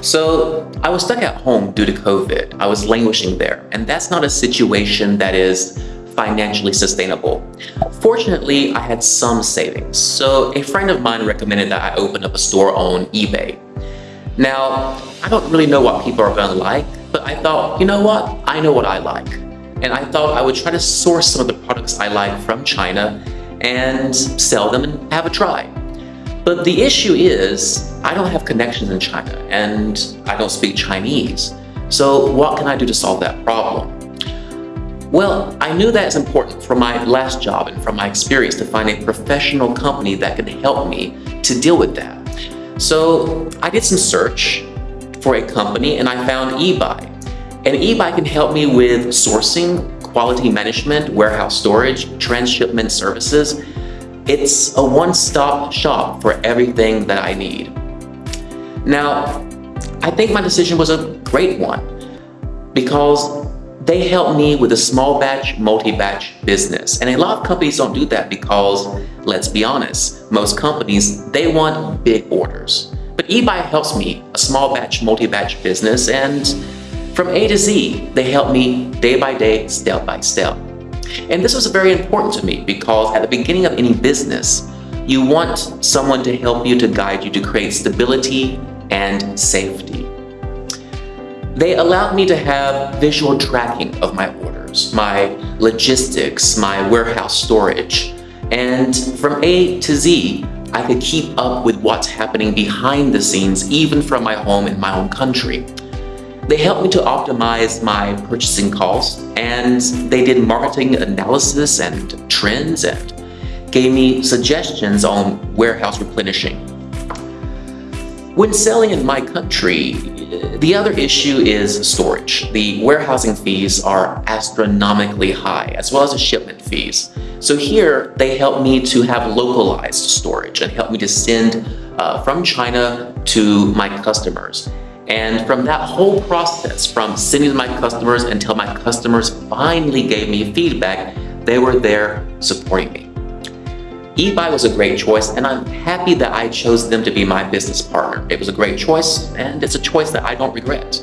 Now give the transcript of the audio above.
So I was stuck at home due to COVID. I was languishing there, and that's not a situation that is financially sustainable. Fortunately, I had some savings, so a friend of mine recommended that I open up a store on eBay. Now, I don't really know what people are gonna like, but I thought, you know what? I know what I like. And I thought I would try to source some of the products I like from China and sell them and have a try. But the issue is, I don't have connections in China and I don't speak Chinese. So what can I do to solve that problem? Well, I knew that it's important from my last job and from my experience to find a professional company that can help me to deal with that. So I did some search for a company and I found eBuy. And eBuy can help me with sourcing, quality management, warehouse storage, transshipment services, it's a one-stop shop for everything that I need. Now, I think my decision was a great one because they help me with a small batch, multi-batch business. And a lot of companies don't do that because, let's be honest, most companies, they want big orders. But eBuy helps me, a small batch, multi-batch business, and from A to Z, they help me day by day, step by step. And this was very important to me because at the beginning of any business, you want someone to help you to guide you to create stability and safety. They allowed me to have visual tracking of my orders, my logistics, my warehouse storage, and from A to Z, I could keep up with what's happening behind the scenes even from my home in my own country. They helped me to optimize my purchasing costs and they did marketing analysis and trends and gave me suggestions on warehouse replenishing. When selling in my country, the other issue is storage. The warehousing fees are astronomically high, as well as the shipment fees. So here, they help me to have localized storage and help me to send uh, from China to my customers. And from that whole process, from sending to my customers until my customers finally gave me feedback, they were there supporting me. eBuy was a great choice and I'm happy that I chose them to be my business partner. It was a great choice and it's a choice that I don't regret.